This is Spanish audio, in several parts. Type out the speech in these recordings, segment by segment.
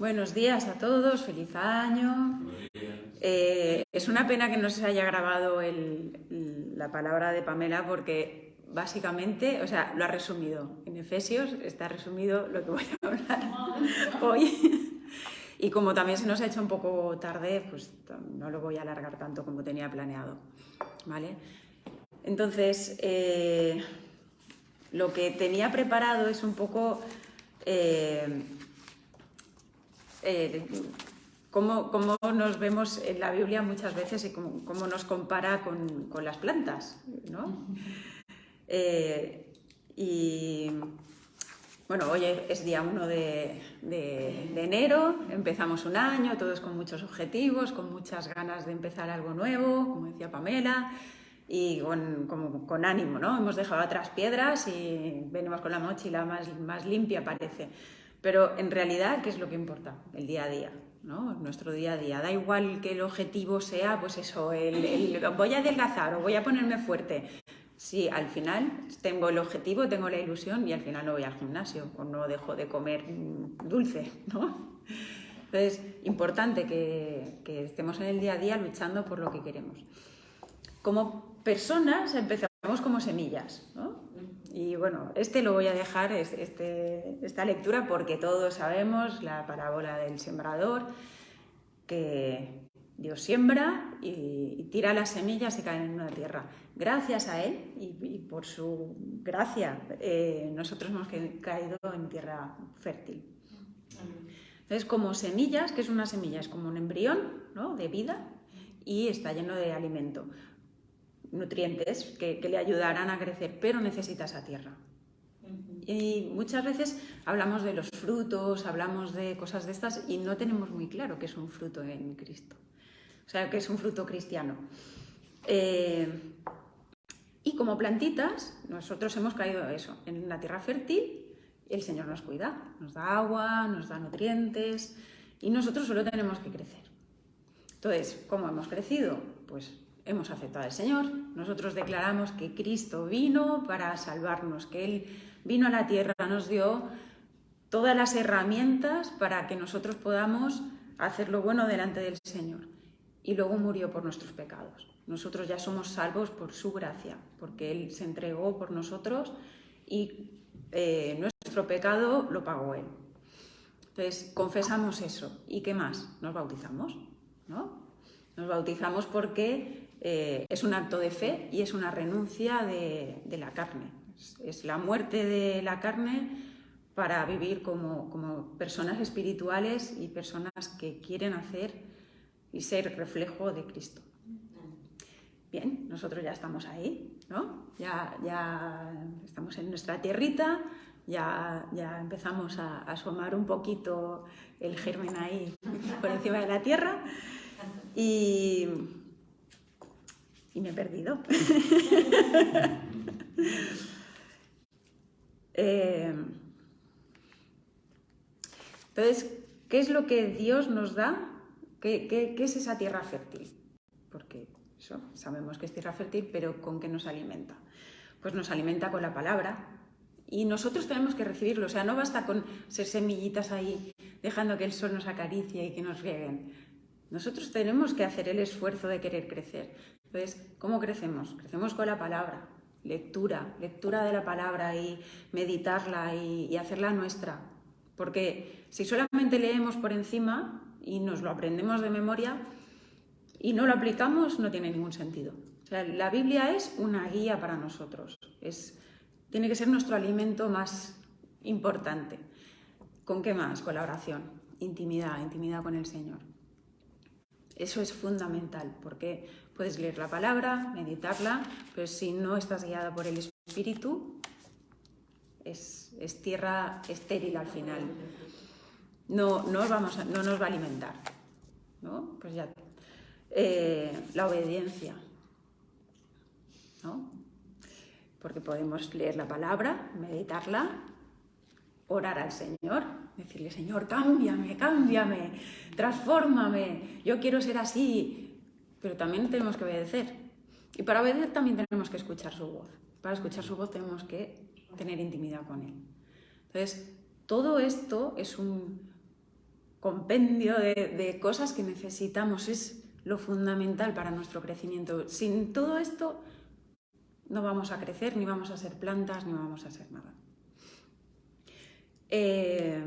Buenos días a todos, feliz año. Eh, es una pena que no se haya grabado el- la palabra de Pamela porque básicamente, o sea, lo ha resumido. En Efesios está resumido lo que voy a hablar hoy. Y como también se nos ha hecho un poco tarde, pues no lo voy a alargar tanto como tenía planeado. ¿Vale? Entonces, eh, lo que tenía preparado es un poco eh, eh, cómo, cómo nos vemos en la Biblia muchas veces y cómo, cómo nos compara con, con las plantas. ¿no? Eh, y bueno, hoy es día 1 de, de- de enero, empezamos un año, todos con muchos objetivos, con muchas ganas de empezar algo nuevo, como decía Pamela, y con, como- con ánimo, ¿no? Hemos dejado atrás piedras y venimos con la mochila más, más limpia, parece. Pero en realidad, ¿qué es lo que importa? El día a día, ¿no? Nuestro día a día. Da igual que el objetivo sea, pues eso, el, el voy a adelgazar o voy a ponerme fuerte. Sí, al final tengo el objetivo, tengo la ilusión y al final no voy al gimnasio o no dejo de comer dulce, ¿no? Entonces, importante que, que estemos en el día a día luchando por lo que queremos. Como personas empezamos como semillas, ¿no? Y bueno, este lo voy a dejar, es- este, esta lectura, porque todos sabemos la parábola del sembrador, que Dios siembra y, tira las semillas y caen en una tierra. Gracias a Él y, por su gracia, eh, nosotros hemos ca- caído en tierra fértil. Entonces, como semillas, que es una semilla? Es como un embrión ¿no? de vida y está lleno de alimento, nutrientes que, que le ayudarán a crecer, pero necesita esa tierra. Y muchas veces hablamos de los frutos, hablamos de cosas de estas y no tenemos muy claro qué es un fruto en Cristo. O sea, qué es un fruto cristiano. Eh, y como plantitas, nosotros hemos caído eso, en la tierra fértil, el Señor nos cuida, nos da agua, nos da nutrientes y nosotros solo tenemos que crecer. Entonces, ¿cómo hemos crecido? Pues hemos aceptado al Señor, nosotros declaramos que Cristo vino para salvarnos, que Él vino a la tierra, nos dio todas las herramientas para que nosotros podamos hacer lo bueno delante del Señor. Y luego murió por nuestros pecados. Nosotros ya somos salvos por su gracia, porque Él se entregó por nosotros y eh, nuestro pecado lo pagó Él. Entonces, confesamos eso. ¿Y qué más? Nos bautizamos, ¿no? Nos bautizamos porque eh, es un acto de fe y es una renuncia de, la carne. Es, es la muerte de la carne para vivir como, como personas espirituales y personas que quieren hacer y ser reflejo de Cristo. Bien, nosotros ya estamos ahí, ¿no? Ya, ya estamos en nuestra tierrita, ya, ya empezamos a, a asomar un poquito el germen ahí por encima de la tierra y, y me he perdido. Eh, entonces, ¿qué es lo que Dios nos da? ¿Qué, qué- qué es esa tierra fértil? Porque eso, sabemos que es tierra fértil, pero ¿con qué nos alimenta? Pues nos alimenta con la palabra y nosotros tenemos que recibirlo. O sea, no basta con ser semillitas ahí, dejando que el sol nos acaricie y que nos rieguen. Nosotros tenemos que hacer el esfuerzo de querer crecer. Entonces, ¿cómo crecemos? Crecemos con la palabra, lectura, lectura de la palabra y meditarla y, hacerla nuestra. Porque si solamente leemos por encima y nos lo aprendemos de memoria y no lo aplicamos, no tiene ningún sentido. O sea, la Biblia es una guía para nosotros. Es, tiene que ser nuestro alimento más importante. ¿Con qué más? Con la oración. Intimidad, intimidad con el Señor. Eso es fundamental porque puedes leer la palabra, meditarla, pero si no estás guiada por el Espíritu, es, tierra estéril al final. No, no, vamos no nos va a alimentar. ¿no? Pues ya. Eh, la obediencia. ¿no? Porque podemos leer la palabra, meditarla, orar al Señor, decirle, Señor, cámbiame, cámbiame, transfórmame, yo quiero ser así. Pero también tenemos que obedecer. Y para obedecer también tenemos que escuchar su voz. Para escuchar su voz tenemos que tener intimidad con Él. Entonces, todo esto es un, compendio de, cosas que necesitamos, es lo fundamental para nuestro crecimiento. Sin todo esto no vamos a crecer, ni vamos a ser plantas, ni vamos a ser nada. Eh,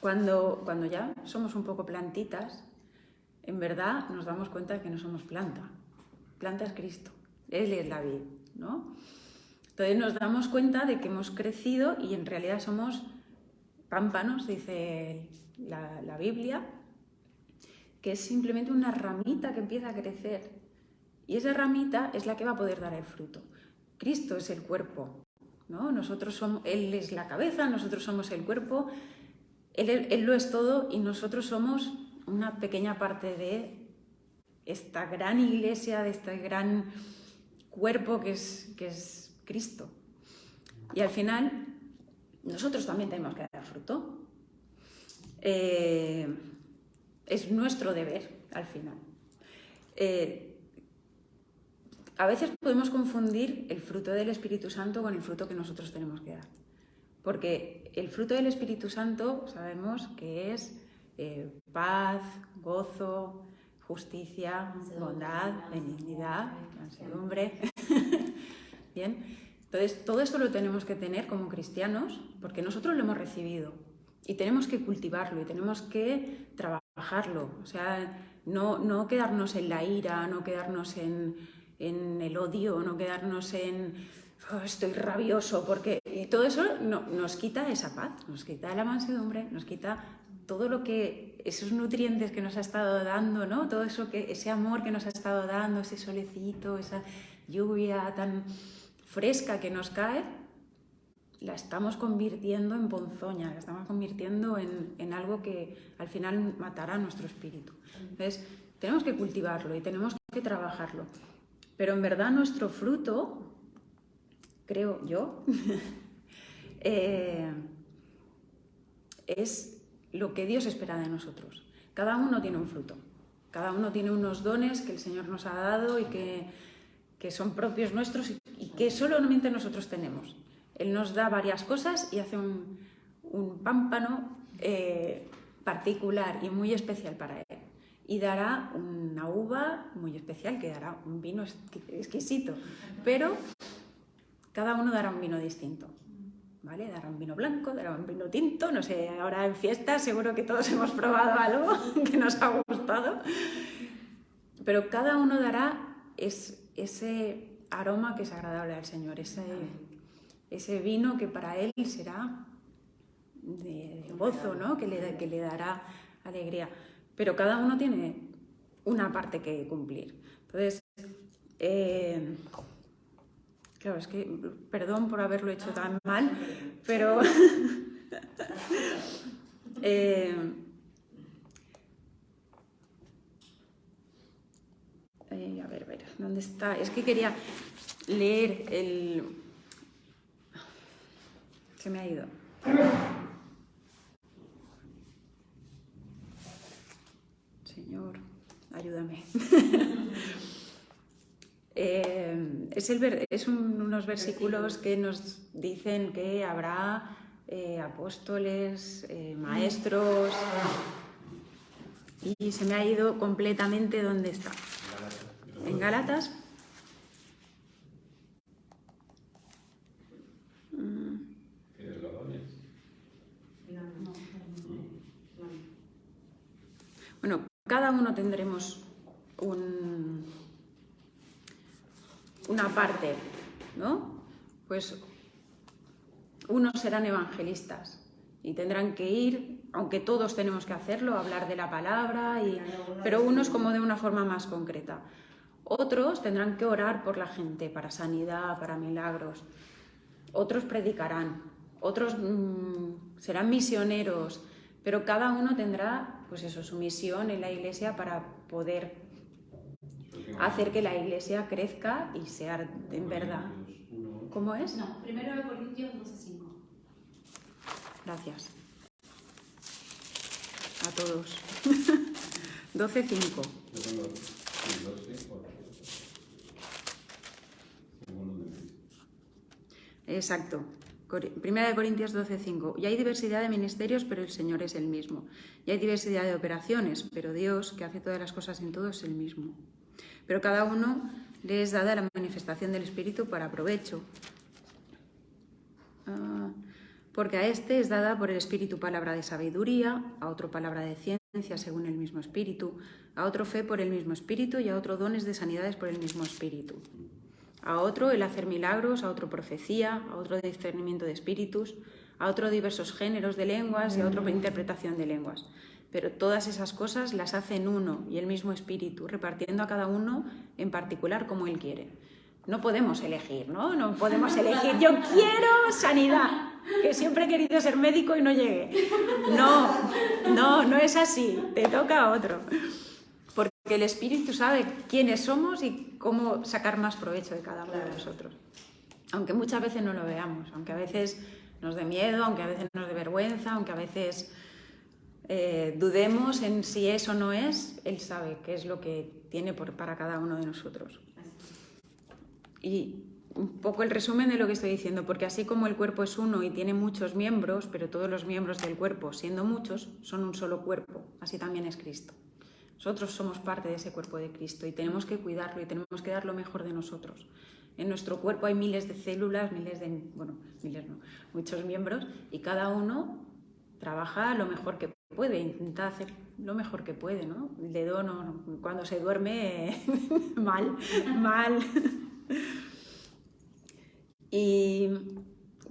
cuando, cuando ya somos un poco plantitas, en verdad nos damos cuenta de que no somos planta. Planta es Cristo, Él es la vida, ¿no? Entonces nos damos cuenta de que hemos crecido y en realidad somos pámpanos, dice la, la Biblia, que es simplemente una ramita que empieza a crecer. Y esa ramita es la que va a poder dar el fruto. Cristo es el cuerpo, ¿no? Nosotros somos, Él es la cabeza, nosotros somos el cuerpo, él, él lo es todo y nosotros somos una pequeña parte de esta gran iglesia, de este gran cuerpo que es, que es Cristo. Y al final, nosotros también tenemos que dar fruto. Eh, es nuestro deber, al final. Eh, a veces podemos confundir el fruto del Espíritu Santo con el fruto que nosotros tenemos que dar. Porque el fruto del Espíritu Santo sabemos que es eh, paz, gozo, justicia, bondad, benignidad, mansedumbre. Bien, entonces todo esto lo tenemos que tener como cristianos porque nosotros lo hemos recibido y tenemos que cultivarlo y tenemos que trabajarlo. O sea, no, no quedarnos en la ira, no quedarnos en, el odio, no quedarnos en oh, estoy rabioso, porque todo eso nos quita esa paz, nos quita la mansedumbre, nos quita todo lo que, esos nutrientes que nos ha estado dando, ¿no? Todo eso que, ese amor que nos ha estado dando, ese solecito, esa lluvia tan fresca que nos cae, la estamos convirtiendo en ponzoña, la estamos convirtiendo en, algo que al final matará nuestro espíritu. Entonces, tenemos que cultivarlo y tenemos que trabajarlo. Pero en verdad nuestro fruto, creo yo, eh, es lo que Dios espera de nosotros. Cada uno tiene un fruto, cada uno tiene unos dones que el Señor nos ha dado y que, que son propios nuestros y que solamente nosotros tenemos. Él nos da varias cosas y hace un, pámpano eh, particular y muy especial para él. Y dará una uva muy especial que dará un vino exquisito. Pero cada uno dará un vino distinto. ¿Vale? Dará un vino blanco, dará un vino tinto, no sé, ahora en fiesta seguro que todos hemos probado algo que nos ha gustado. Pero cada uno dará ese aroma que es agradable al Señor, ese, vino que para Él será de, gozo, ¿no? que le dará alegría. Pero cada uno tiene una parte que cumplir. Entonces, eh, claro, es que, perdón por haberlo hecho tan mal, pero... eh, a ver, a ver, ¿dónde está? Es que quería leer el... Se me ha ido. Señor, ayúdame. Eh, es, el, es unos versículos que nos dicen que habrá eh, apóstoles, maestros, y se me ha ido completamente dónde está en Galatas. Bueno, cada uno tendremos un, una parte, ¿no? Pues unos serán evangelistas y tendrán que ir, aunque todos tenemos que hacerlo, hablar de la palabra, y, pero unos como de una forma más concreta. Otros tendrán que orar por la gente, para sanidad, para milagros. Otros predicarán, otros mm, serán misioneros, pero cada uno tendrá, pues eso, su misión en la iglesia para poder hacer que la iglesia crezca y sea en verdad. ¿Cómo es? No, primero de Corintios 12.5. Gracias. A todos. 12.5. Exacto. Primera de Corintios 12:5. Y hay diversidad de ministerios, pero el Señor es el mismo. Y hay diversidad de operaciones, pero Dios, que hace todas las cosas en todo, es el mismo. Pero cada uno le es dada la manifestación del Espíritu para provecho. Ah, porque a este es dada por el Espíritu palabra de sabiduría, a otro palabra de ciencia según el mismo Espíritu, a otro fe por el mismo Espíritu y a otro dones de sanidades por el mismo Espíritu a otro el hacer milagros, a otro profecía, a otro discernimiento de espíritus, a otro diversos géneros de lenguas y a otro interpretación de lenguas. Pero todas esas cosas las hace en uno y el mismo espíritu, repartiendo a cada uno en particular como él quiere. No podemos elegir, ¿no? No podemos elegir, yo quiero sanidad, que siempre he querido ser médico y no llegué. No, no, no es así, te toca a otro que el Espíritu sabe quiénes somos y cómo sacar más provecho de cada uno de nosotros. Aunque muchas veces no lo veamos, aunque a veces nos dé miedo, aunque a veces nos dé vergüenza, aunque a veces eh, dudemos en si eso o no es, Él sabe qué es lo que tiene para cada uno de nosotros. Y un poco el resumen de lo que estoy diciendo, porque así como el cuerpo es uno y tiene muchos miembros, pero todos los miembros del cuerpo, siendo muchos, son un solo cuerpo, así también es Cristo. Nosotros somos parte de ese cuerpo de Cristo y tenemos que cuidarlo y tenemos que dar lo mejor de nosotros. En nuestro cuerpo hay miles de células, miles de, bueno, miles no, muchos miembros y cada uno trabaja lo mejor que puede, intenta hacer lo mejor que puede, ¿no? El dedo no, cuando se duerme mal, mal. y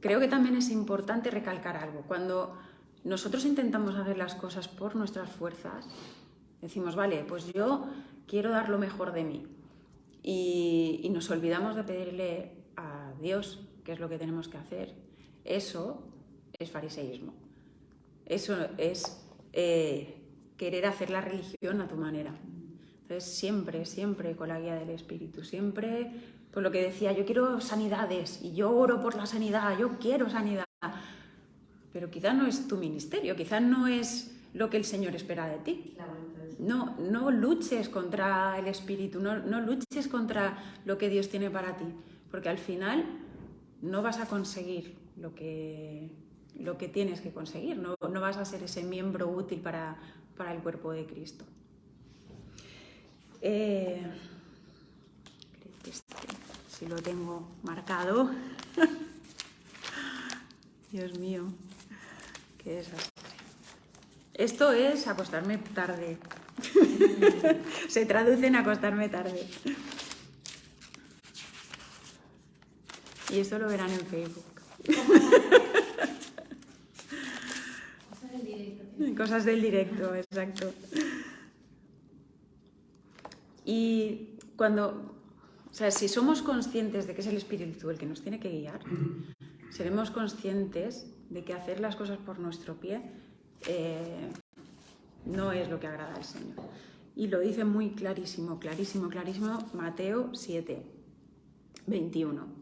creo que también es importante recalcar algo. Cuando nosotros intentamos hacer las cosas por nuestras fuerzas, Decimos, vale, pues yo quiero dar lo mejor de mí. Y, nos olvidamos de pedirle a Dios qué es lo que tenemos que hacer. Eso es fariseísmo. Eso es eh, querer hacer la religión a tu manera. Entonces, siempre, siempre con la guía del Espíritu, siempre, por lo que decía, yo quiero sanidades y yo oro por la sanidad, yo quiero sanidad. Pero quizás no es tu ministerio, quizás no es lo que el Señor espera de ti no, no luches contra el espíritu, no, luches contra lo que Dios tiene para ti, porque al final no vas a conseguir lo que, lo que tienes que conseguir, no, vas a ser ese miembro útil para, el cuerpo de Cristo. Eh, si lo tengo marcado. Dios mío, qué desastre. Esto es acostarme tarde. Se traduce en acostarme tarde. Y esto lo verán en Facebook. Cosas del directo. Cosas del directo, exacto. Y cuando, o sea, si somos conscientes de que es el Espíritu el que nos tiene que guiar, seremos conscientes de que hacer las cosas por nuestro pie eh, no es lo que agrada al Señor. Y lo dice muy clarísimo, clarísimo, clarísimo Mateo 7, 21.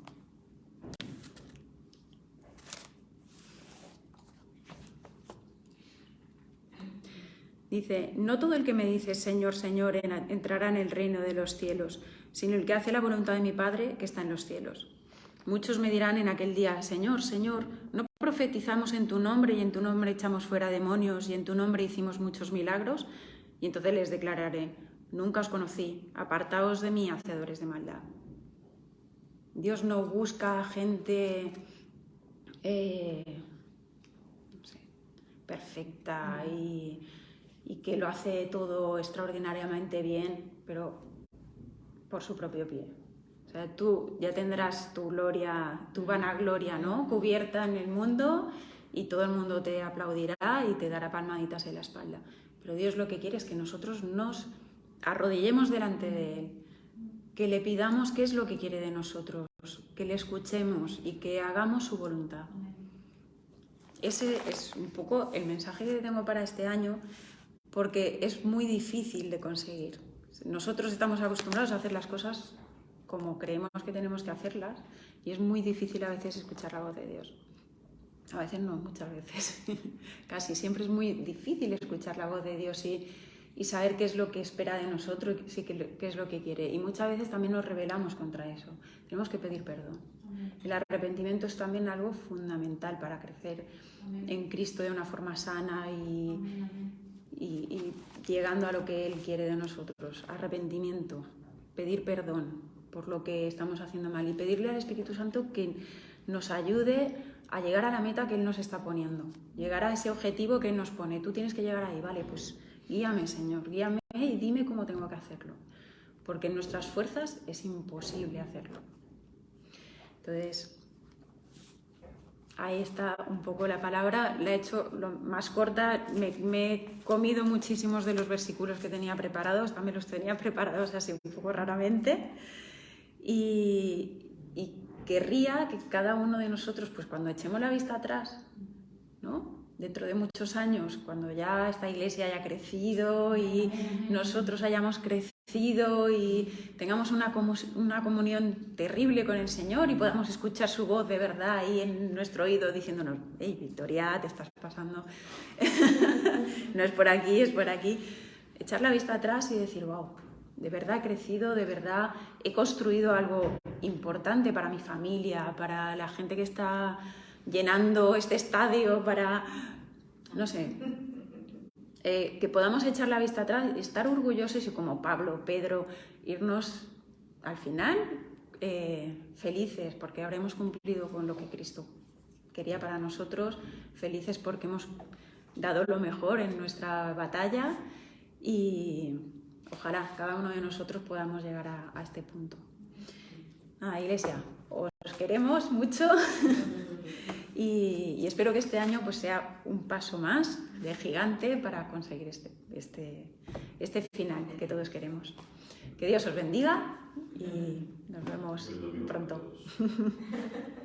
Dice, no todo el que me dice Señor, Señor entrará en el reino de los cielos, sino el que hace la voluntad de mi Padre que está en los cielos. Muchos me dirán en aquel día, Señor, Señor, ¿no profetizamos en tu nombre y en tu nombre echamos fuera demonios y en tu nombre hicimos muchos milagros? Y entonces les declararé, nunca os conocí, apartaos de mí, hacedores de maldad. Dios no busca gente eh, perfecta y, y que lo hace todo extraordinariamente bien, pero por su propio pie. O sea, tú ya tendrás tu gloria, tu vanagloria, ¿no? Cubierta en el mundo y todo el mundo te aplaudirá y te dará palmaditas en la espalda. Pero Dios lo que quiere es que nosotros nos arrodillemos delante de Él, que le pidamos qué es lo que quiere de nosotros, que le escuchemos y que hagamos su voluntad. Ese es un poco el mensaje que tengo para este año, porque es muy difícil de conseguir. Nosotros estamos acostumbrados a hacer las cosas como creemos que tenemos que hacerlas y es muy difícil a veces escuchar la voz de Dios. A veces no, muchas veces. Casi siempre es muy difícil escuchar la voz de Dios y, y saber qué es lo que espera de nosotros y qué, es lo que quiere. Y muchas veces también nos rebelamos contra eso. Tenemos que pedir perdón. El arrepentimiento es también algo fundamental para crecer en Cristo de una forma sana y, y, llegando a lo que Él quiere de nosotros. Arrepentimiento, pedir perdón por lo que estamos haciendo mal y pedirle al Espíritu Santo que nos ayude a llegar a la meta que Él nos está poniendo, llegar a ese objetivo que Él nos pone. Tú tienes que llegar ahí, vale, pues guíame Señor, guíame y dime cómo tengo que hacerlo, porque en nuestras fuerzas es imposible hacerlo. Entonces, ahí está un poco la palabra, la he hecho más corta, me, he comido muchísimos de los versículos que tenía preparados, también los tenía preparados así un poco raramente, y, querría que cada uno de nosotros, pues cuando echemos la vista atrás, ¿no? Dentro de muchos años, cuando ya esta iglesia haya crecido y nosotros hayamos crecido, y tengamos una, una comunión terrible con el Señor y podamos escuchar su voz de verdad ahí en nuestro oído diciéndonos, hey Victoria, te estás pasando, no es por aquí, es por aquí. Echar la vista atrás y decir, wow, de verdad he crecido, de verdad he construido algo importante para mi familia, para la gente que está llenando este estadio, para, no sé, eh, que podamos echar la vista atrás, estar orgullosos y como Pablo, Pedro, irnos al final eh, felices porque habremos cumplido con lo que Cristo quería para nosotros, felices porque hemos dado lo mejor en nuestra batalla y ojalá cada uno de nosotros podamos llegar a, este punto. Ah, iglesia, os queremos mucho. Y, espero que este año pues, sea un paso más de gigante para conseguir este, este, este final que todos queremos. Que Dios os bendiga y nos vemos pronto.